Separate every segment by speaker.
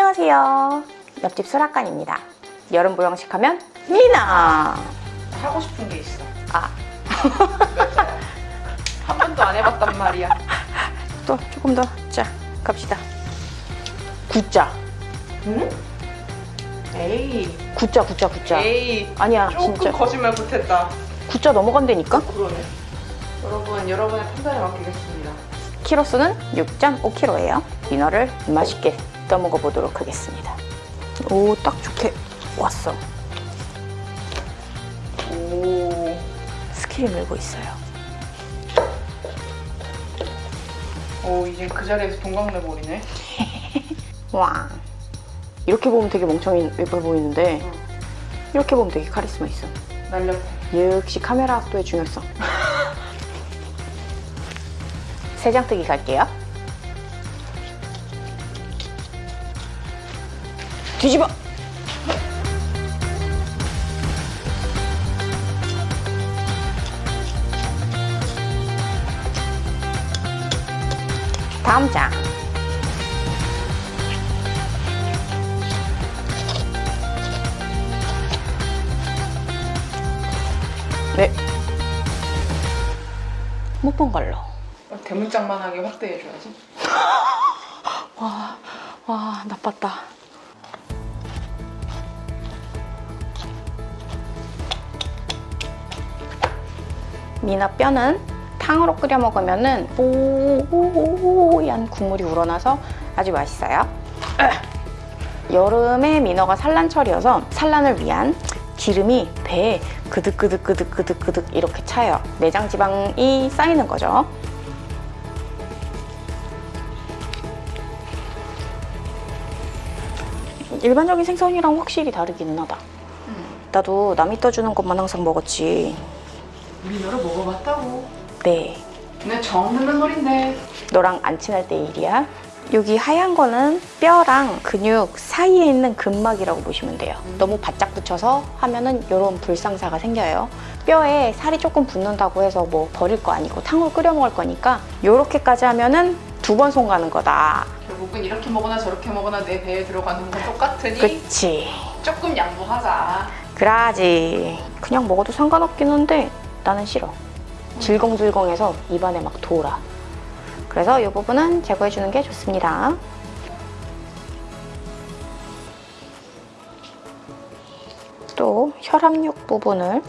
Speaker 1: 안녕하세요. 옆집 수락관입니다. 여름 보양식 하면 미나.
Speaker 2: 하고 싶은 게 있어.
Speaker 1: 아,
Speaker 2: 한 번도 안 해봤단 말이야.
Speaker 1: 또 조금 더. 자, 갑시다. 구자.
Speaker 2: 응? 에이,
Speaker 1: 구자, 구자, 구자.
Speaker 2: 에이.
Speaker 1: 아니야,
Speaker 2: 조금
Speaker 1: 진짜.
Speaker 2: 거짓말 못했다.
Speaker 1: 구자 넘어간다니까?
Speaker 2: 그러네. 여러분, 여러분의 판단에 맡기겠습니다.
Speaker 1: 키로수는 6.5kg예요. 민어를 맛있게 떠먹어 보도록 하겠습니다. 오, 딱 좋게 왔어.
Speaker 2: 오,
Speaker 1: skill이 늘고 있어요.
Speaker 2: 오 이제 그 자리에서 동강내 버리네.
Speaker 1: 와. 이렇게 보면 되게 멍청이 예뻐 보이는데
Speaker 2: 응.
Speaker 1: 이렇게 보면 되게 카리스마 있어.
Speaker 2: 날렸다.
Speaker 1: 역시 카메라 각도의 중요성. 세장 뜨기 갈게요. 뒤집어! 다음 장. 네. 못 본 걸로.
Speaker 2: 대문짝만하게 확대해줘야지.
Speaker 1: 와, 와, 나빴다. 미나 뼈는 탕으로 끓여 먹으면 은 뽀얀 국물이 우러나서 아주 맛있어요. 여름에 민어가 산란철이어서 산란을 위한 기름이 배에 그득그득그득그득그득 이렇게 차요. 내장 지방이 쌓이는 거죠. 일반적인 생선이랑 확실히 다르기는 하다. 나도 남이 떠주는 것만 항상 먹었지.
Speaker 2: 민어를 먹어봤다고.
Speaker 1: 네,
Speaker 2: 내 처음 듣는 소린데.
Speaker 1: 너랑 안 친할 때 일이야. 여기 하얀 거는 뼈랑 근육 사이에 있는 근막이라고 보시면 돼요. 너무 바짝 붙여서 하면은 이런 불상사가 생겨요. 뼈에 살이 조금 붙는다고 해서 뭐 버릴 거 아니고 탕으로 끓여 먹을 거니까 이렇게까지 하면은 두 번 손 가는 거다.
Speaker 2: 결국은 이렇게 먹거나 저렇게 먹거나 내 배에 들어가는 건 똑같으니
Speaker 1: 그치.
Speaker 2: 조금 양보하자.
Speaker 1: 그라지. 그냥 먹어도 상관없긴 한데 나는 싫어. 질겅질겅해서 입안에 막 돌아. 그래서 이 부분은 제거해주는 게 좋습니다. 또 혈압육 부분을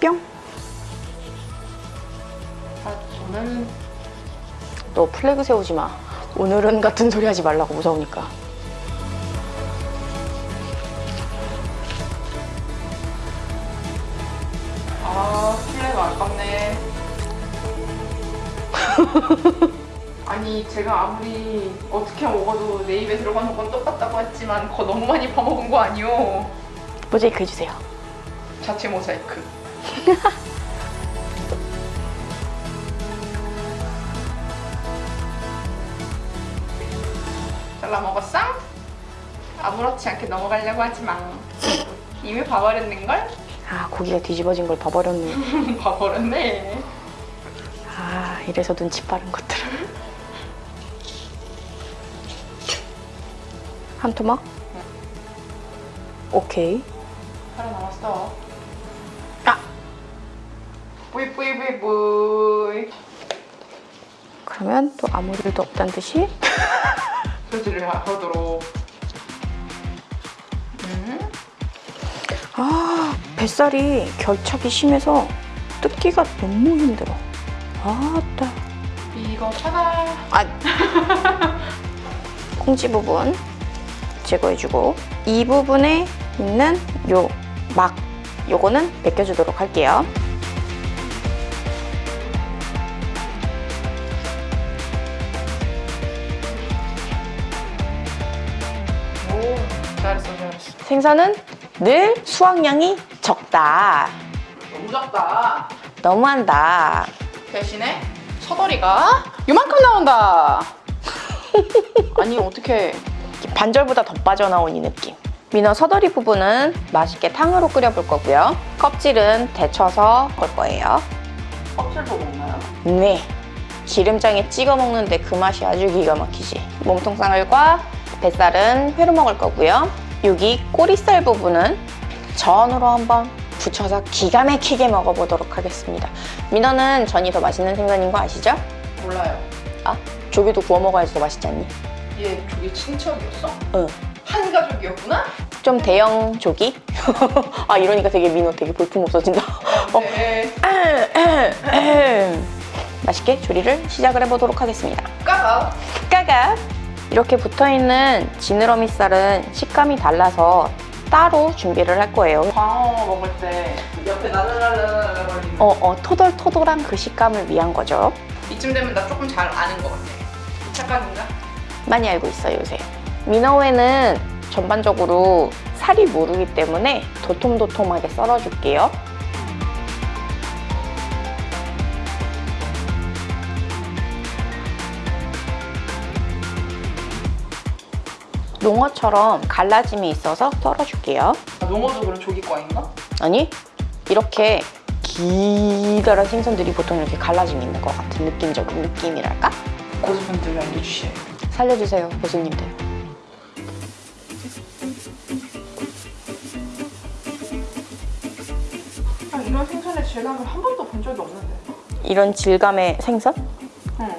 Speaker 1: 뿅!
Speaker 2: 아, 오늘
Speaker 1: 너 플래그 세우지 마. 오늘은 같은 소리 하지 말라고 무서우니까.
Speaker 2: 아 플레가 안 깎네. 아니 제가 아무리 어떻게 먹어도 내 입에 들어가는 건 똑같다고 했지만 그거 너무 많이 퍼먹은 거 아니오?
Speaker 1: 모자이크 해주세요.
Speaker 2: 자체 모자이크. 잘라 먹었어? 아무렇지 않게 넘어가려고 하지만 이미 봐버렸는걸?
Speaker 1: 아, 고기가 뒤집어진 걸 봐버렸네.
Speaker 2: 봐버렸네.
Speaker 1: 아, 이래서 눈치 빠른 것들을. 한 토막? 오케이.
Speaker 2: 살아남았어.
Speaker 1: 아!
Speaker 2: 뿌이 뿌이 뿌이 뿌이.
Speaker 1: 그러면 또 아무 일도 없다는 듯이
Speaker 2: 소지를 하도록. 음?
Speaker 1: 아 뱃살이 결착이 심해서 뜯기가 너무 힘들어. 아따.
Speaker 2: 이거 차가.
Speaker 1: 아. 콩지 부분 제거해주고 이 부분에 있는 요 막 요거는 벗겨주도록 할게요.
Speaker 2: 오 잘했어 잘했어.
Speaker 1: 생선은 늘 수확량이 적다
Speaker 2: 너무 작다.
Speaker 1: 너무한다
Speaker 2: 대신에 서더리가 요만큼 나온다. 아니 어떻게?
Speaker 1: 반절보다 더 빠져나온 이 느낌. 민어 서더리 부분은 맛있게 탕으로 끓여볼 거고요. 껍질은 데쳐서 먹을 거예요.
Speaker 2: 껍질도 먹나요?
Speaker 1: 네. 기름장에 찍어 먹는데 그 맛이 아주 기가 막히지. 몸통살과 뱃살은 회로 먹을 거고요. 여기 꼬리살 부분은 전으로 한번 부쳐서 기가 막히게 먹어보도록 하겠습니다. 민어는 전이 더 맛있는 생선인 거 아시죠?
Speaker 2: 몰라요.
Speaker 1: 아, 조개도 구워 먹어야지 더 맛있지 않니?
Speaker 2: 얘 저기 친척이었어?
Speaker 1: 응.
Speaker 2: 한 가족이었구나?
Speaker 1: 좀 대형 조기? 아 이러니까 되게 민호 되게 볼품 없어진다. 어.
Speaker 2: 네.
Speaker 1: 맛있게 조리를 시작을 해보도록 하겠습니다.
Speaker 2: 까봐.
Speaker 1: 까가 이렇게 붙어있는 지느러미 쌀은 식감이 달라서 따로 준비를 할 거예요.
Speaker 2: 광어 먹을 때 옆에 나들라들라들라 거리는
Speaker 1: 어, 어, 토돌토돌한 그 식감을 위한 거죠.
Speaker 2: 이쯤 되면 나 조금 잘 아는 것 같아. 착각인가?
Speaker 1: 많이 알고 있어요, 요새. 민어회는 전반적으로 살이 무르기 때문에 도톰도톰하게 썰어줄게요. 농어처럼 갈라짐이 있어서 썰어줄게요.
Speaker 2: 아, 농어도 그럼 조기과인가?
Speaker 1: 아니, 이렇게 기다란 생선들이 보통 이렇게 갈라짐이 있는 것 같은 느낌적인 느낌이랄까?
Speaker 2: 고수분들 알려주셔요.
Speaker 1: 살려주세요, 교수님들.
Speaker 2: 아, 이런 생선의 질감을 한 번도 본 적이 없는데.
Speaker 1: 이런 질감의 생선?
Speaker 2: 응.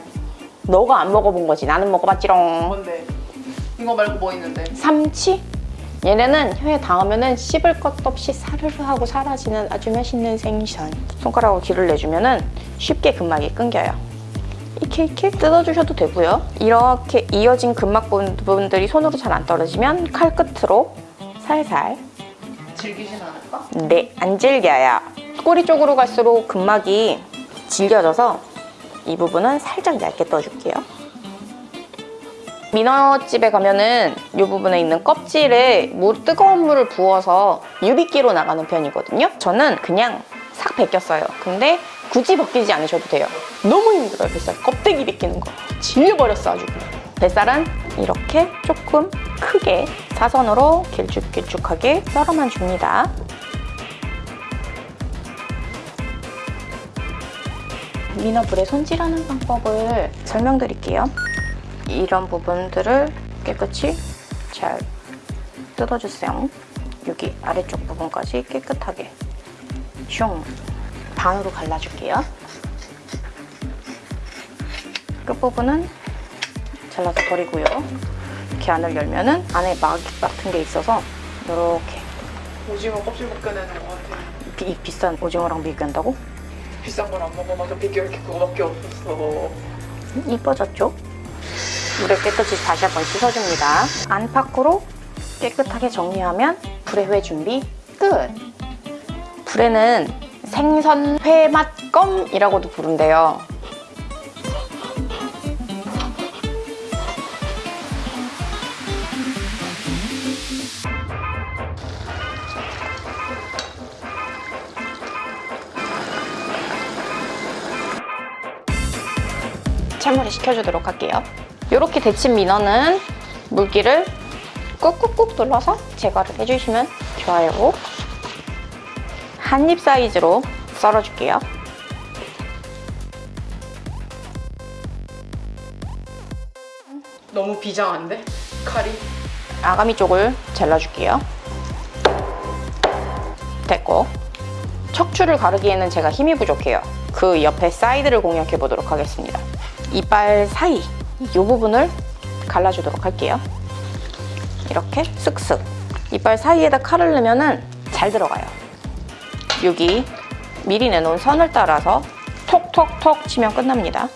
Speaker 1: 너가 안 먹어본 거지. 나는 먹어봤지롱.
Speaker 2: 뭔데? 이거 말고 뭐 있는데?
Speaker 1: 삼치? 얘네는 혀에 닿으면 씹을 것도 없이 사르르 하고 사라지는 아주 맛있는 생선. 손가락으로 길을 내주면 쉽게 근막이 끊겨요. 이렇게 이렇게 뜯어주셔도 되고요. 이렇게 이어진 근막 부분들이 손으로 잘 안 떨어지면 칼 끝으로 살살
Speaker 2: 질기진 않을까?
Speaker 1: 네, 안 질겨요. 꼬리 쪽으로 갈수록 근막이 질겨져서 이 부분은 살짝 얇게 떠줄게요. 민어집에 가면은 이 부분에 있는 껍질에 물, 뜨거운 물을 부어서 유빗기로 나가는 편이거든요. 저는 그냥 싹 벗겼어요. 근데 굳이 벗기지 않으셔도 돼요. 너무 힘들어요, 뱃살. 껍데기 벗기는 거. 질려버렸어, 아주. 뱃살은 이렇게 조금 크게 사선으로 길쭉길쭉하게 썰어만 줍니다. 민어불에 손질하는 방법을 설명드릴게요. 이런 부분들을 깨끗이 잘 뜯어주세요. 여기 아래쪽 부분까지 깨끗하게 슝 반으로 갈라줄게요. 끝부분은 잘라서 버리고요. 이렇게 안을 열면 은 안에 막 같은 게 있어서 이렇게
Speaker 2: 오징어 껍질 벗겨내는 것 같아.
Speaker 1: 비, 비싼 오징어랑 비교한다고?
Speaker 2: 비싼 걸 안 먹어봐서 비교할 게 그거밖에 없었어.
Speaker 1: 이뻐졌죠? 물에 깨끗이 다시 한번 씻어줍니다. 안팎으로 깨끗하게 정리하면 불의 회 준비 끝! 불에는 생선 회맛 껌이라고도 부른대요. 찬물에 식혀주도록 할게요. 이렇게 데친 민어는 물기를 꾹꾹꾹 눌러서 제거를 해주시면 좋아요. 한 입 사이즈로 썰어줄게요.
Speaker 2: 너무 비장한데? 칼이?
Speaker 1: 아가미 쪽을 잘라줄게요. 됐고 척추를 가르기에는 제가 힘이 부족해요. 그 옆에 사이드를 공략해 보도록 하겠습니다. 이빨 사이 이 부분을 갈라주도록 할게요. 이렇게 쓱쓱 이빨 사이에다 칼을 넣으면 잘 들어가요. 여기 미리 내놓은 선을 따라서 톡톡톡 치면 끝납니다.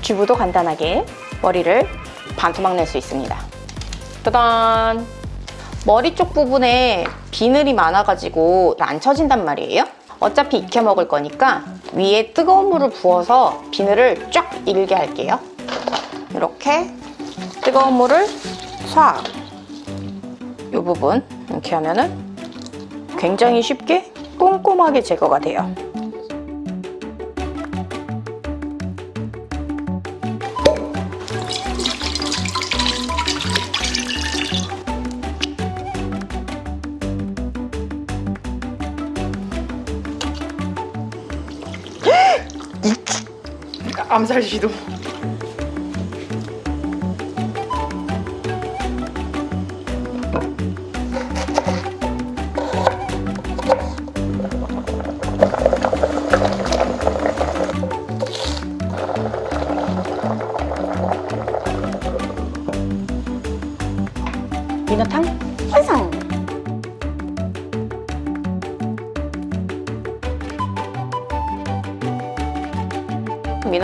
Speaker 1: 주부도 간단하게 머리를 반토막 낼 수 있습니다. 짜잔! 머리 쪽 부분에 비늘이 많아가지고 안 쳐진단 말이에요. 어차피 익혀 먹을 거니까 위에 뜨거운 물을 부어서 비늘을 쫙 일게 할게요. 이렇게 뜨거운 물을 쏴! 이 부분 이렇게 하면은 굉장히 쉽게 꼼꼼하게 제거가 돼요.
Speaker 2: 암살 시도.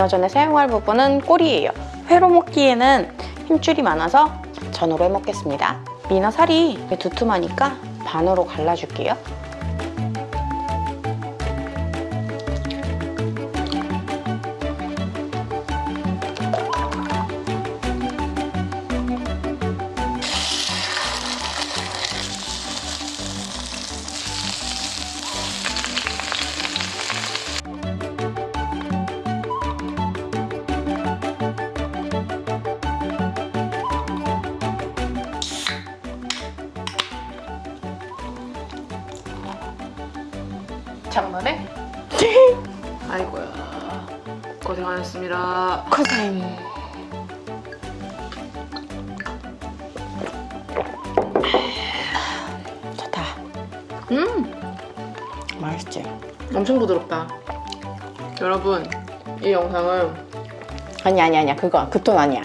Speaker 1: 민어전에 사용할 부분은 꼬리예요. 회로 먹기에는 힘줄이 많아서 전으로 해 먹겠습니다. 민어 살이 두툼하니까 반으로 갈라줄게요.
Speaker 2: 장난해? 아이고야. 고생 하셨습니다.
Speaker 1: 고생. 좋다.
Speaker 2: 음,
Speaker 1: 맛있지?
Speaker 2: 엄청 부드럽다. 여러분, 이 영상은
Speaker 1: 아니 아니 아니야 그거 그톤 아니야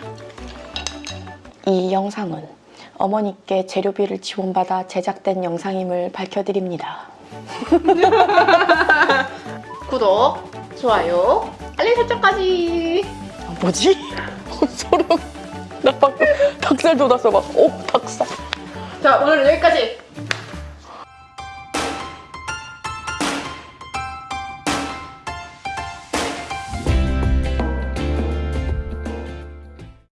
Speaker 1: 이 영상은 어머니께 재료비를 지원받아 제작된 영상임을 밝혀드립니다
Speaker 2: 구독, 좋아요, 알림 설정까지.
Speaker 1: 아, 뭐지? 소름 나 방금 닭살 돋았어 막 오 닭살
Speaker 2: 자, 오늘은 여기까지.